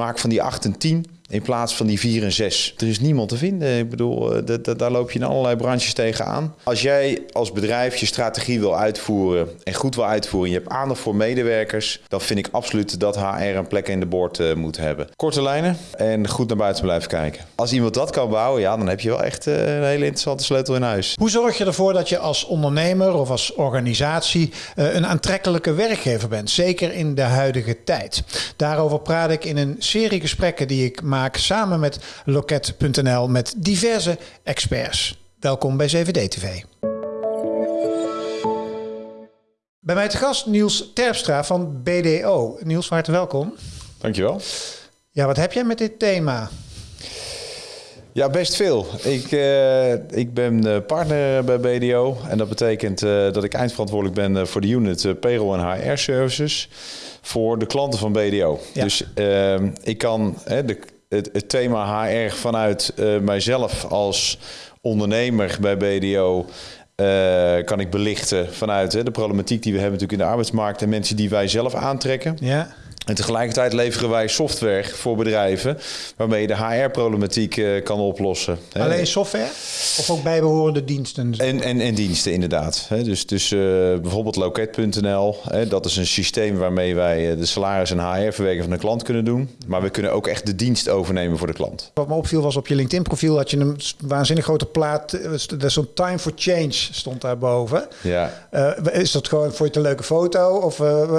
Maak van die 8 en 10 in plaats van die 4 en 6. Er is niemand te vinden. Ik bedoel, eh, daar loop je in allerlei branches tegenaan. Als jij als bedrijf je strategie wil uitvoeren en goed wil uitvoeren... en je hebt aandacht voor medewerkers... dan vind ik absoluut dat HR een plek in de boord uh, moet hebben. Korte lijnen en goed naar buiten blijven kijken. Als iemand dat kan bouwen, ja, dan heb je wel echt uh, een hele interessante sleutel in huis. Hoe zorg je ervoor dat je als ondernemer of als organisatie... Een aantrekkelijke werkgever bent? Zeker in de huidige tijd. Daarover praat ik in een serie gesprekken die ik maak samen met Loket.nl met diverse experts. Welkom bij CVD TV. Bij mij te gast Niels Terpstra van BDO. Niels, van harte welkom. Dankjewel. Ja, wat heb jij met dit thema? Ja, best veel. Ik, uh, ik ben partner bij BDO en dat betekent uh, dat ik eindverantwoordelijk ben voor de unit Payroll en HR Services voor de klanten van BDO. Ja. Dus ik kan de, het, het, thema HR vanuit mijzelf als ondernemer bij BDO kan ik belichten vanuit de problematiek die we hebben natuurlijk in de arbeidsmarkt en mensen die wij zelf aantrekken. Ja. En tegelijkertijd leveren wij software voor bedrijven waarmee je de HR-problematiek uh, kan oplossen. Alleen software of ook bijbehorende diensten? En, en, en diensten inderdaad. Dus, dus uh, bijvoorbeeld loket.nl, dat is een systeem waarmee wij eh, de salaris en HR-verwerking van de klant kunnen doen. Maar we kunnen ook echt de dienst overnemen voor de klant. Wat me opviel was op je LinkedIn-profiel had je een waanzinnig grote plaat. Zo'n time for change stond daarboven. Ja. Uh, is dat gewoon voor je een leuke foto of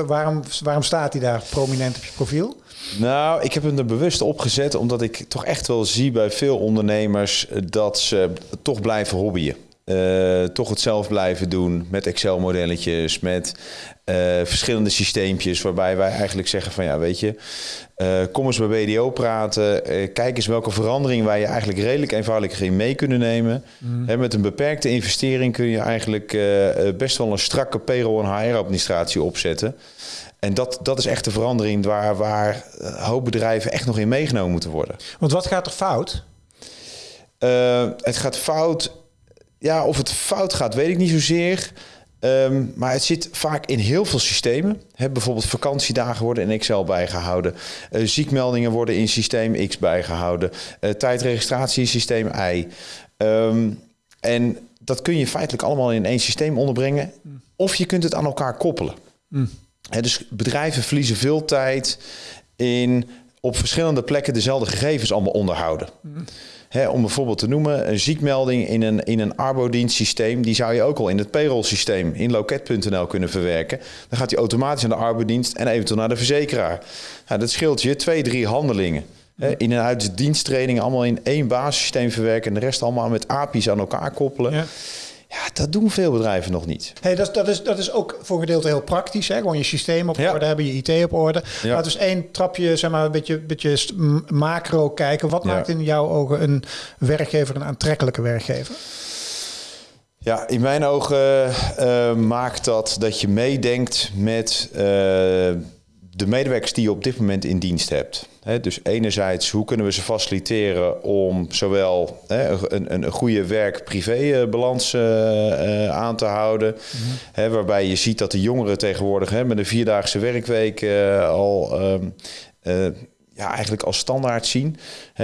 waarom, waarom staat hij daar prominent? Op je profiel? Nou, ik heb hem er bewust opgezet omdat ik toch echt wel zie bij veel ondernemers dat ze toch blijven hobbyen. Uh, toch het zelf blijven doen met Excel-modelletjes, met uh, verschillende systeempjes, waarbij wij eigenlijk zeggen van ja, weet je, uh, kom eens bij BDO praten, kijk eens welke verandering wij je eigenlijk redelijk eenvoudig in mee kunnen nemen. Mm. He, met een beperkte investering kun je eigenlijk best wel een strakke payroll- en HR-administratie opzetten. En dat, dat is echt de verandering waar, waar een hoop bedrijven echt nog in meegenomen moeten worden. Want wat gaat er fout? Uh, het gaat fout. Ja, of het fout gaat, weet ik niet zozeer. Um, maar het zit vaak in heel veel systemen. He, bijvoorbeeld vakantiedagen worden in Excel bijgehouden. Uh, ziekmeldingen worden in systeem X bijgehouden. Uh, tijdregistratie in systeem Y. Um, en dat kun je feitelijk allemaal in één systeem onderbrengen. Of je kunt het aan elkaar koppelen. Mm dus bedrijven verliezen veel tijd in op verschillende plekken dezelfde gegevens allemaal onderhouden. om bijvoorbeeld te noemen, een ziekmelding in een, in een arbodienstsysteem, die zou je ook al in het payroll-systeem in loket.nl kunnen verwerken. Dan gaat die automatisch aan de arbodienst en eventueel naar de verzekeraar. Dat scheelt je twee, drie handelingen. in en uit diensttrainingen allemaal in één basissysteem verwerken en de rest allemaal met API's aan elkaar koppelen. Ja. Ja, dat doen veel bedrijven nog niet. Hey, dat, dat, is, dat is ook voor een gedeelte heel praktisch. Hè? Gewoon je systeem op orde hebben, je IT op orde. Ja. Laten we eens één trapje, zeg maar, een beetje, beetje macro kijken. Wat maakt in jouw ogen een werkgever een aantrekkelijke werkgever? Ja, in mijn ogen uh, maakt dat dat je meedenkt met uh, de medewerkers die je op dit moment in dienst hebt. dus enerzijds, hoe kunnen we ze faciliteren om zowel een, een, goede werk-privé-balans eh, eh, aan te houden. Mhm. waarbij je ziet dat de jongeren tegenwoordig met een vierdaagse werkweek uh, al um, ja, eigenlijk als standaard zien.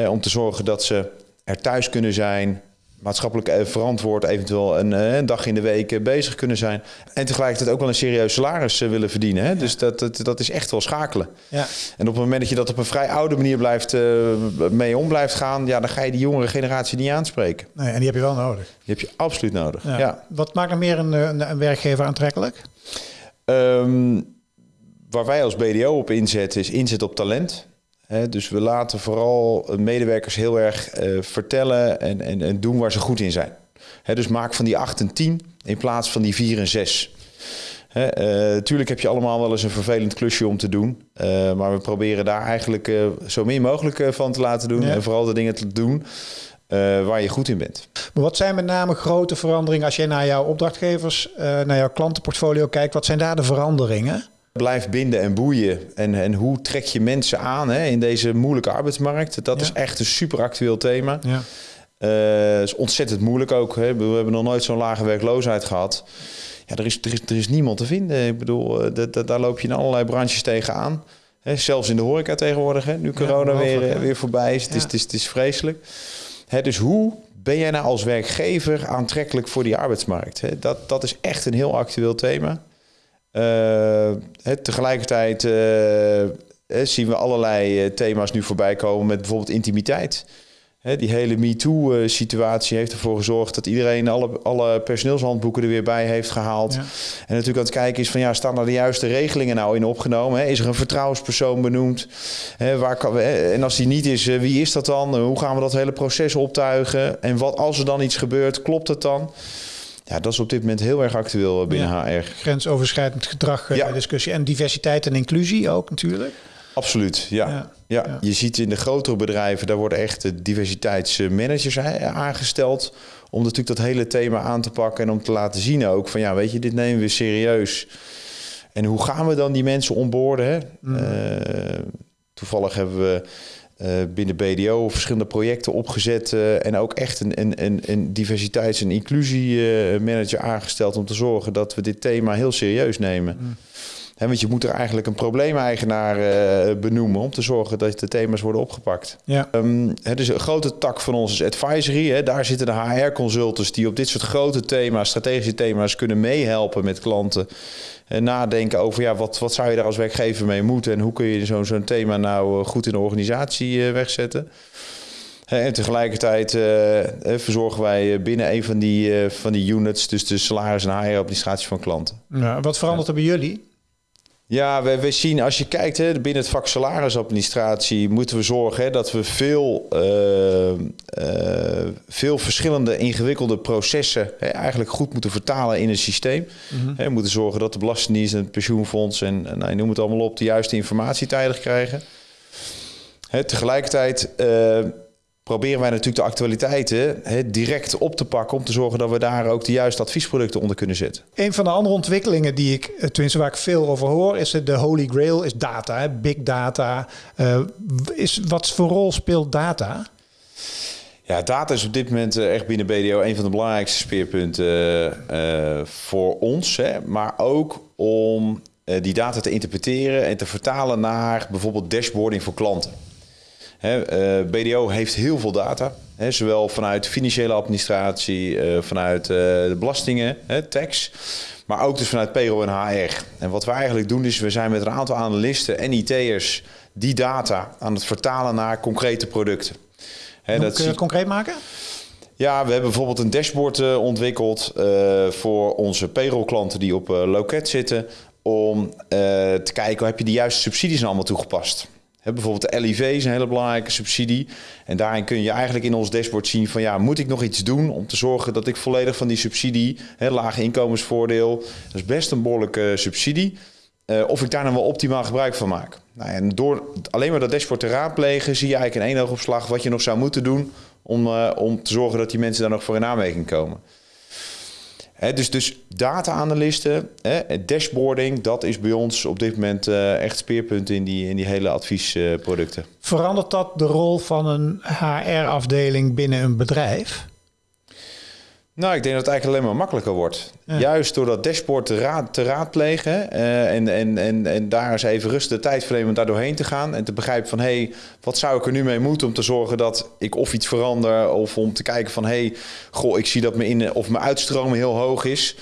om te zorgen dat ze er thuis kunnen zijn, maatschappelijk eh, verantwoord eventueel een, eh, een, dag in de week eh, bezig kunnen zijn. En tegelijkertijd ook wel een serieus salaris willen verdienen. Hè? Dus dat, dat, dat is echt wel schakelen. Ja. En op het moment dat je dat op een vrij oude manier blijft, uh, mee om blijft gaan, ja, dan ga je die jongere generatie niet aanspreken. Nee, en die heb je wel nodig. Die heb je absoluut nodig. Ja. Wat maakt er meer een, een, een werkgever aantrekkelijk? Um, waar wij als BDO op inzetten is inzet op talent dus we laten vooral medewerkers heel erg uh, vertellen en, en, en, doen waar ze goed in zijn. dus maak van die 8 en 10 in plaats van die 4 en 6. Uh, tuurlijk heb je allemaal wel eens een vervelend klusje om te doen. Uh, maar we proberen daar eigenlijk zo min mogelijk van te laten doen. En vooral de dingen te doen waar je goed in bent. Maar wat zijn met name grote veranderingen als je naar jouw opdrachtgevers, naar jouw klantenportfolio kijkt? Wat zijn daar de veranderingen? Blijf binden en boeien. En, en hoe trek je mensen aan hè, in deze moeilijke arbeidsmarkt? Dat is echt een super actueel thema. Ja. Uh, is ontzettend moeilijk ook. Hè. We hebben nog nooit zo'n lage werkloosheid gehad. Ja, er, is, er, is, er is niemand te vinden. Ik bedoel, uh, daar loop je in allerlei branches tegenaan. Hè, zelfs in de horeca tegenwoordig, hè, nu corona weer, eh, weer voorbij is. Het, is, het, is, het is vreselijk. Hè, dus hoe ben jij nou als werkgever aantrekkelijk voor die arbeidsmarkt? Hè? Dat, dat is echt een heel actueel thema. Eh, tegelijkertijd eh, zien we allerlei eh, thema's nu voorbij komen met bijvoorbeeld intimiteit. Die hele MeToo-situatie heeft ervoor gezorgd dat iedereen alle, alle personeelshandboeken er weer bij heeft gehaald. Ja. En natuurlijk aan het kijken is van ja, staan er de juiste regelingen nou in opgenomen? Is er een vertrouwenspersoon benoemd? Waar kan, en als die niet is, wie is dat dan? Hoe gaan we dat hele proces optuigen? En wat als er dan iets gebeurt, klopt het dan? Ja, dat is op dit moment heel erg actueel eh, binnen Ja. HR. Grensoverschrijdend gedrag, eh, Ja. discussie. En diversiteit en inclusie ook natuurlijk. Absoluut, ja. Ja. Je ziet in de grotere bedrijven, daar worden echt de diversiteitsmanagers eh, aangesteld. Om natuurlijk dat hele thema aan te pakken en om te laten zien ook van ja, weet je, dit nemen we serieus. En hoe gaan we dan die mensen onboorden? Hè? Eh, toevallig hebben we binnen BDO verschillende projecten opgezet eh, en ook echt een, een, een, een diversiteits- en inclusiemanager aangesteld om te zorgen dat we dit thema heel serieus nemen. Want je moet er eigenlijk een probleemeigenaar eh, benoemen om te zorgen dat de thema's worden opgepakt. Ja. Hè, dus een grote tak van ons is advisory. Hè. Daar zitten de HR-consultants die op dit soort grote thema's, strategische thema's, kunnen meehelpen met klanten. En nadenken over ja, wat, wat zou je daar als werkgever mee moeten en hoe kun je zo'n zo'n thema nou eh, goed in de organisatie eh, wegzetten. En tegelijkertijd verzorgen wij binnen een van die, van die units, dus de salaris- en HR-administratie van klanten. Ja, wat verandert er bij jullie? Ja, we, we zien als je kijkt hè, binnen het vak salarisadministratie moeten we zorgen hè, dat we veel, eh, eh, veel verschillende ingewikkelde processen hè, eigenlijk goed moeten vertalen in een systeem. Hè, we moeten zorgen dat de Belastingdienst en het pensioenfonds en, en nou, noem het allemaal op de juiste informatie tijdig krijgen. Hè, tegelijkertijd eh, proberen wij natuurlijk de actualiteiten direct op te pakken om te zorgen dat we daar ook de juiste adviesproducten onder kunnen zetten. Een van de andere ontwikkelingen die ik, eh, tenminste waar ik veel over hoor, is de holy grail, is data, big data. Eh, is, wat voor rol speelt data? Ja, data is op dit moment eh, echt binnen BDO een van de belangrijkste speerpunten voor ons. Hè, maar ook om die data te interpreteren en te vertalen naar bijvoorbeeld dashboarding voor klanten. Hè, eh, BDO heeft heel veel data, zowel vanuit financiële administratie, eh, vanuit eh, de belastingen, hè, tax, maar ook dus vanuit payroll en HR. En wat we eigenlijk doen is, we zijn met een aantal analisten en IT'ers die data aan het vertalen naar concrete producten. Hè, Kun dat je dat concreet maken? ja, we hebben bijvoorbeeld een dashboard ontwikkeld voor onze payroll-klanten die op loket zitten. Om te kijken, heb je de juiste subsidies nou allemaal toegepast? Bijvoorbeeld de LIV is een hele belangrijke subsidie. En daarin kun je eigenlijk in ons dashboard zien van ja, moet ik nog iets doen om te zorgen dat ik volledig van die subsidie, hè, lage inkomensvoordeel, dat is best een behoorlijke subsidie. eh, of ik daar nou wel optimaal gebruik van maak. Nou, en door alleen maar dat dashboard te raadplegen, zie je eigenlijk in één oogopslag wat je nog zou moeten doen om, eh, om te zorgen dat die mensen daar nog voor in aanmerking komen. Dus, dus data-analysten, dashboarding, dat is bij ons op dit moment eh, echt speerpunt in die, in die hele adviesproducten. Verandert dat de rol van een HR-afdeling binnen een bedrijf? Nou, ik denk dat het eigenlijk alleen maar makkelijker wordt. Ja. Juist door dat dashboard te, raad, te raadplegen eh, en, en, en, en daar eens even rustig de tijd nemen om daar doorheen te gaan. En te begrijpen van, hé, hey, wat zou ik er nu mee moeten om te zorgen dat ik of iets verander. Of om te kijken van, hé, hey, goh, ik zie dat mijn, in, of mijn uitstromen heel hoog is.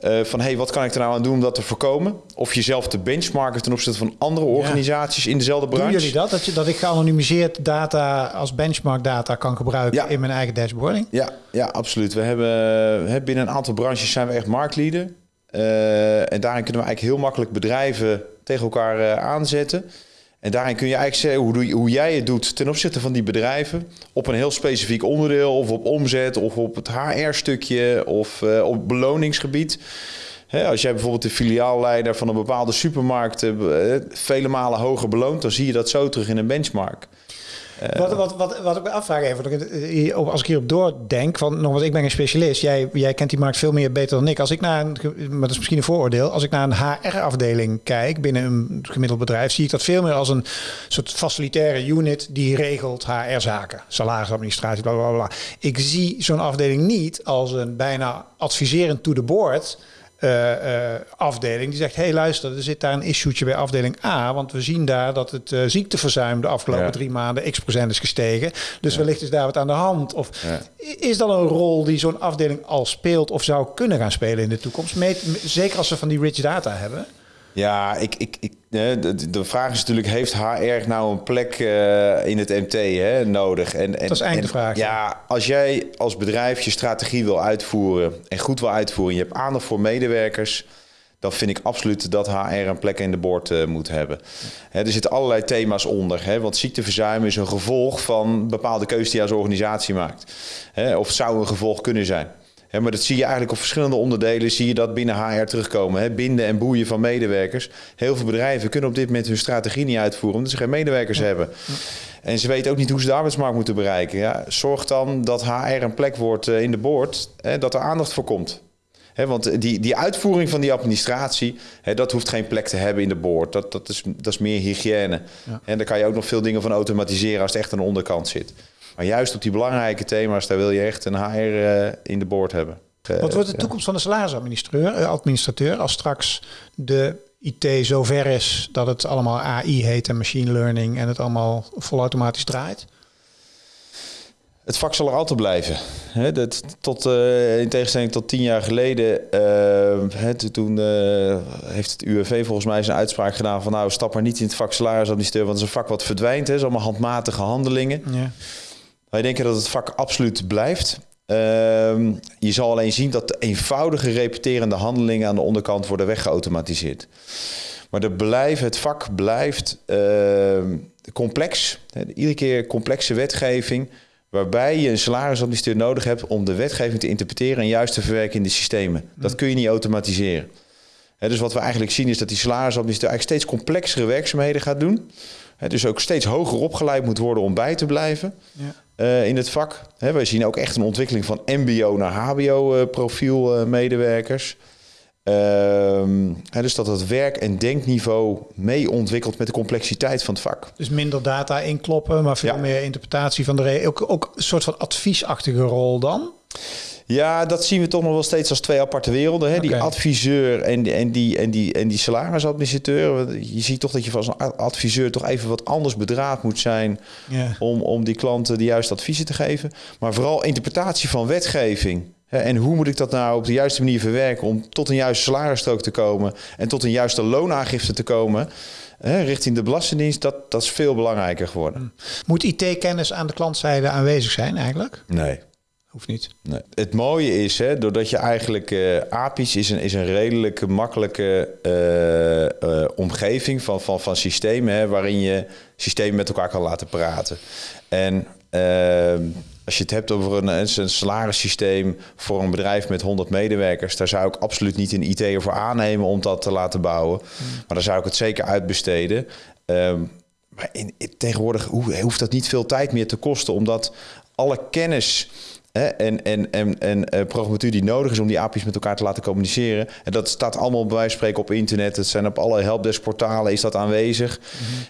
Eh, van, hey, wat kan ik er nou aan doen om dat te voorkomen? Of jezelf te benchmarken ten opzichte van andere organisaties in dezelfde branche. Doen jullie dat? Dat, je, dat ik geanonimiseerd data als benchmark data kan gebruiken Ja. in mijn eigen dashboarding? Ja, ja, absoluut. We hebben hè, binnen een aantal branches zijn we echt marktleader. Eh, en daarin kunnen we eigenlijk heel makkelijk bedrijven tegen elkaar eh, aanzetten. En daarin kun je eigenlijk zeggen hoe, hoe jij het doet ten opzichte van die bedrijven. Op een heel specifiek onderdeel, of op omzet, of op het HR-stukje, of eh, op beloningsgebied. Als jij bijvoorbeeld de filiaalleider van een bepaalde supermarkt eh, vele malen hoger beloont, dan zie je dat zo terug in een benchmark. Wat, wat, wat, wat ik me afvraag even, als ik hierop doordenk, van nogmaals, ik ben geen specialist, jij, jij kent die markt veel meer beter dan ik. Als ik naar een, maar dat is misschien een vooroordeel, als ik naar een HR-afdeling kijk binnen een gemiddeld bedrijf, zie ik dat veel meer als een soort facilitaire unit die regelt HR-zaken, salarisadministratie, bla bla bla. Ik zie zo'n afdeling niet als een bijna adviserend to the board. Uh, afdeling die zegt: hey, luister, er zit daar een issue'tje bij afdeling A, want we zien daar dat het uh, ziekteverzuim de afgelopen drie maanden x procent is gestegen. Dus wellicht is daar wat aan de hand. Of is dat een rol die zo'n afdeling al speelt of zou kunnen gaan spelen in de toekomst? zeker als we van die rich data hebben. Ja, ik, ik, ik, de, de vraag is natuurlijk, heeft HR nou een plek uh, in het MT hè, nodig? En, en, dat is vraag. Ja, als jij als bedrijf je strategie wil uitvoeren en goed wil uitvoeren... je hebt aandacht voor medewerkers... dan vind ik absoluut dat HR een plek in de boord uh, moet hebben. Hè, er zitten allerlei thema's onder. Hè, want ziekteverzuim is een gevolg van bepaalde keuzes die je als organisatie maakt. Hè, of zou een gevolg kunnen zijn maar dat zie je eigenlijk op verschillende onderdelen, zie je dat binnen HR terugkomen. Hè? Binden en boeien van medewerkers. Heel veel bedrijven kunnen op dit moment hun strategie niet uitvoeren, omdat ze geen medewerkers hebben. En ze weten ook niet hoe ze de arbeidsmarkt moeten bereiken. Ja, zorg dan dat HR een plek wordt eh, in de boord, hè, dat er aandacht voor komt. want die, die uitvoering van die administratie, dat hoeft geen plek te hebben in de boord. Dat, dat, is, dat is meer hygiëne. En daar kan je ook nog veel dingen van automatiseren als het echt aan de onderkant zit. Maar juist op die belangrijke thema's, daar wil je echt een HR eh, in de boord hebben. Uh, Wat wordt de toekomst van de salarisadministrateur administrateur, als straks de IT zover is dat het allemaal AI heet en machine learning en het allemaal volautomatisch draait? Het vak zal er altijd blijven. He, dat, tot, uh, in tegenstelling tot tien jaar geleden, uh, toen uh, heeft het UWV volgens mij zijn uitspraak gedaan van nou stap maar niet in het vak salarisadministrateur, want het is een vak wat verdwijnt. Het is allemaal handmatige handelingen. Ja. Wij denken dat het vak absoluut blijft. Ehm, je zal alleen zien dat de eenvoudige repeterende handelingen aan de onderkant worden weggeautomatiseerd. Maar de blijf, het vak blijft ehm, complex. Iedere keer complexe wetgeving. Waarbij je een salarisadministrateur nodig hebt om de wetgeving te interpreteren en juist te verwerken in de systemen. Dat mm. kun je niet automatiseren. dus wat we eigenlijk zien is dat die salarisadministrateur eigenlijk steeds complexere werkzaamheden gaat doen. dus ook steeds hoger opgeleid moet worden om bij te blijven. Ja. Eh, in het vak. Wij zien ook echt een ontwikkeling van MBO naar HBO-profiel uh, medewerkers. Ehm, dus dat het werk- en denkniveau mee ontwikkelt met de complexiteit van het vak. Dus minder data inkloppen, maar veel meer interpretatie van de. Ook, ook een soort van adviesachtige rol dan? Ja, dat zien we toch nog wel steeds als twee aparte werelden. Hè? Die adviseur en, en, die, en, die, en die salarisadministrateur. Je ziet toch dat je als een adviseur toch even wat anders bedraad moet zijn... Om, om die klanten de juiste adviezen te geven. Maar vooral interpretatie van wetgeving. En hoe moet ik dat nou op de juiste manier verwerken om tot een juiste salarisstrook te komen en tot een juiste loonaangifte te komen hè, richting de Belastingdienst, dat, dat is veel belangrijker geworden. Hm. Moet IT-kennis aan de klantzijde aanwezig zijn eigenlijk? Nee. Hoeft niet. Nee. Het mooie is, hè, doordat je eigenlijk uh, API's is een, is een redelijk makkelijke uh, uh, omgeving van, van, van systemen, hè, waarin je systemen met elkaar kan laten praten. En ehm, als je het hebt over een, een salarissysteem voor een bedrijf met 100 medewerkers, daar zou ik absoluut niet een IT'er voor aannemen om dat te laten bouwen. Hmm. Maar daar zou ik het zeker uitbesteden. Um, maar in, tegenwoordig hoeft dat niet veel tijd meer te kosten, omdat alle kennis en, en, en, en uh, programmatuur die nodig is om die API's met elkaar te laten communiceren. En dat staat allemaal bij wijze van spreken op internet. Het zijn op alle helpdesk-portalen is dat aanwezig.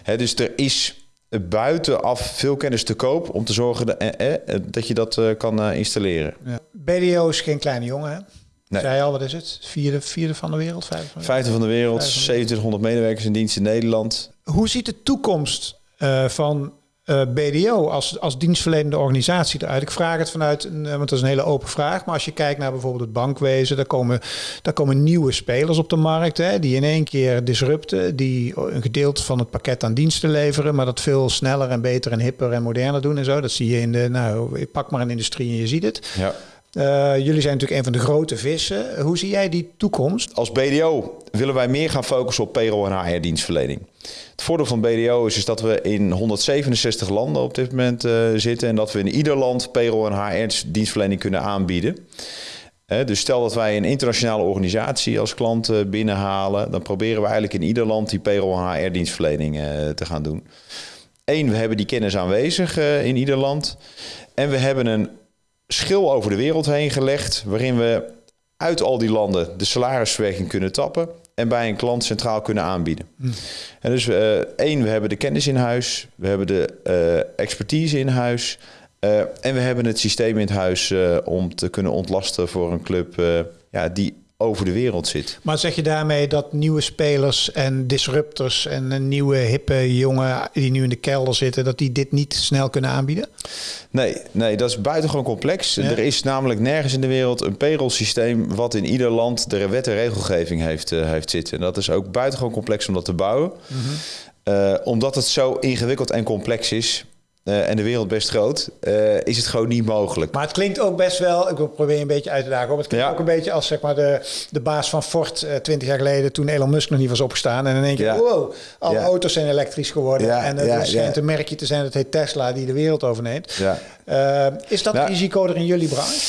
Mhm. dus er is buitenaf veel kennis te koop om te zorgen dat, eh, eh, dat je dat uh, kan installeren. Ja. BDO is geen kleine jongen, hè? Nee. Zei al, wat is het? Vierde, vierde van de wereld? Vijfde van de, Vijfde van de wereld, 2700 medewerkers in dienst in Nederland. Hoe ziet de toekomst uh, van eh, BDO als, als dienstverlenende organisatie eruit? Ik vraag het vanuit, want dat is een hele open vraag. Maar als je kijkt naar bijvoorbeeld het bankwezen, daar komen, daar komen nieuwe spelers op de markt. Hè, die in één keer disrupten, die een gedeelte van het pakket aan diensten leveren. Maar dat veel sneller en beter en hipper en moderner doen en zo. Dat zie je in de, nou, pak maar een industrie en je ziet het. Ja. Uh, jullie zijn natuurlijk een van de grote vissen. Hoe zie jij die toekomst? Als BDO willen wij meer gaan focussen op payroll en HR-dienstverlening. Het voordeel van BDO is, is dat we in 167 landen op dit moment uh, zitten en dat we in ieder land payroll en HR-dienstverlening kunnen aanbieden. Uh, dus stel dat wij een internationale organisatie als klant binnenhalen, dan proberen we eigenlijk in ieder land die payroll en HR-dienstverlening te gaan doen. Eén, we hebben die kennis aanwezig in ieder land. En we hebben een schil over de wereld heen gelegd, waarin we uit al die landen de salarisverwerking kunnen tappen en bij een klant centraal kunnen aanbieden. Hm. En dus uh, één, we hebben de kennis in huis, we hebben de uh, expertise in huis uh, en we hebben het systeem in huis om te kunnen ontlasten voor een club ja, die over de wereld zit. Maar zeg je daarmee dat nieuwe spelers en disruptors en een nieuwe hippe jongen die nu in de kelder zitten, dat die dit niet snel kunnen aanbieden? Nee, nee dat is buitengewoon complex. Ja. Er is namelijk nergens in de wereld een payroll systeem wat in ieder land de wet en regelgeving heeft, uh, heeft zitten. En dat is ook buitengewoon complex om dat te bouwen. Mm -hmm. uh, omdat het zo ingewikkeld en complex is, uh, en de wereld best groot, uh, is het gewoon niet mogelijk. Maar het klinkt ook best wel, ik probeer je een beetje uit te dagen, het klinkt Ja. ook een beetje als zeg maar, de, de baas van Ford uh, 20 jaar geleden, toen Elon Musk nog niet was opgestaan. En in één keer, Ja. wow, alle Ja. auto's zijn elektrisch geworden. En er schijnt een merkje te zijn, dat heet Tesla, die de wereld overneemt. Ja. Uh, is dat Ja. risico er in jullie branche?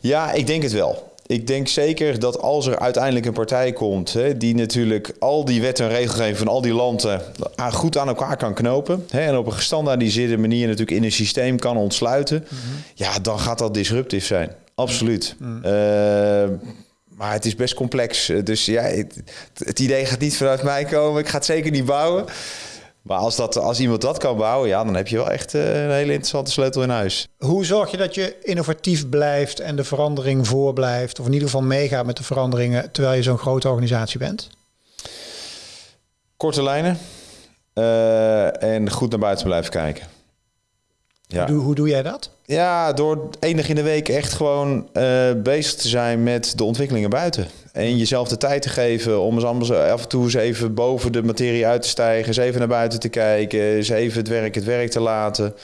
Ja, ik denk het wel. Ik denk zeker dat als er uiteindelijk een partij komt hè, die natuurlijk al die wet en regelgeving van al die landen aan- goed aan elkaar kan knopen hè, en op een gestandaardiseerde manier natuurlijk in een systeem kan ontsluiten, ja, dan gaat dat disruptief zijn. Absoluut. Eh, maar het is best complex. Dus ja, het, het idee gaat niet vanuit mij komen. Ik ga het zeker niet bouwen. Maar als, dat, als iemand dat kan bouwen, ja, dan heb je wel echt eh, een hele interessante sleutel in huis. Hoe zorg je dat je innovatief blijft en de verandering voorblijft? Of in ieder geval meegaat met de veranderingen terwijl je zo'n grote organisatie bent? Korte lijnen eh, en goed naar buiten blijven kijken. Ja. Hoe, doe, hoe doe jij dat? ja, door dag in de week echt gewoon eh, bezig te zijn met de ontwikkelingen buiten. En jezelf de tijd te geven om eens anders af en toe eens even boven de materie uit te stijgen. Eens even naar buiten te kijken. Eens even het werk het werk te laten.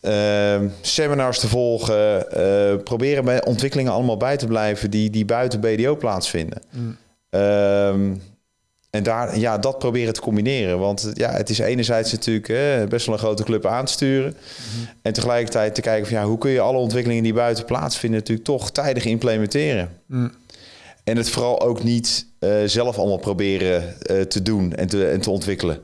Eh, seminars te volgen. eh, proberen bij ontwikkelingen allemaal bij te blijven die, die buiten BDO plaatsvinden. Ehm, en daar, ja, dat proberen te combineren. Want ja, het is enerzijds natuurlijk best wel een grote club aan te sturen. En tegelijkertijd te kijken van ja, hoe kun je alle ontwikkelingen die buiten plaatsvinden natuurlijk toch tijdig implementeren. En het vooral ook niet eh, zelf allemaal proberen eh, te doen en te, en te ontwikkelen.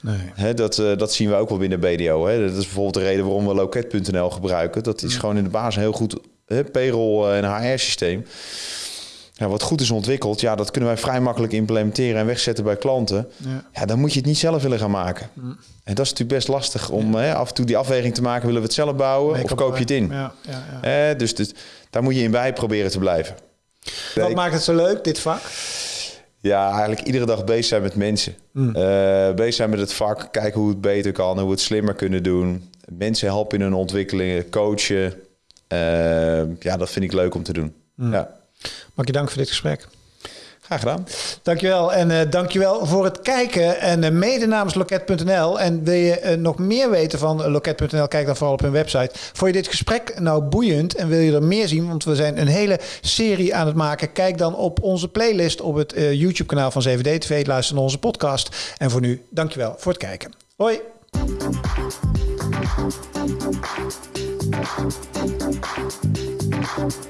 Nee. Hè, dat, eh, dat zien we ook wel binnen BDO. Hè. Dat is bijvoorbeeld de reden waarom we loket.nl gebruiken. Dat is gewoon in de basis een heel goed hè, payroll- en HR-systeem. Ja, wat goed is ontwikkeld, ja, dat kunnen wij vrij makkelijk implementeren en wegzetten bij klanten. Ja. Ja, dan moet je het niet zelf willen gaan maken. En dat is natuurlijk best lastig om hè, af en toe die afweging te maken. Willen we het zelf bouwen of koop je het in? Ja, ja, ja. Hè, dus dit- daar moet je in bij proberen te blijven. Wat Ik- maakt het zo leuk, dit vak? Ja, eigenlijk iedere dag bezig zijn met mensen. Mm. Eh, bezig zijn met het vak, kijken hoe het beter kan, hoe we het slimmer kunnen doen. Mensen helpen in hun ontwikkelingen, coachen. Eh, ja, dat vind ik leuk om te doen. Mm. Ja, Mag je dank voor dit gesprek. graag gedaan. Dankjewel. En eh dankjewel voor het kijken. En eh, mede namens Loket.nl. En wil je eh, nog meer weten van Loket.nl, kijk dan vooral op hun website. Vond je dit gesprek nou boeiend en wil je er meer zien? Want we zijn een hele serie aan het maken. Kijk dan op onze playlist op het eh, YouTube-kanaal van 7D TV. Luister naar onze podcast. En voor nu, dankjewel voor het kijken. Hoi.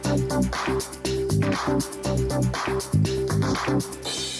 Thank you. Thank you.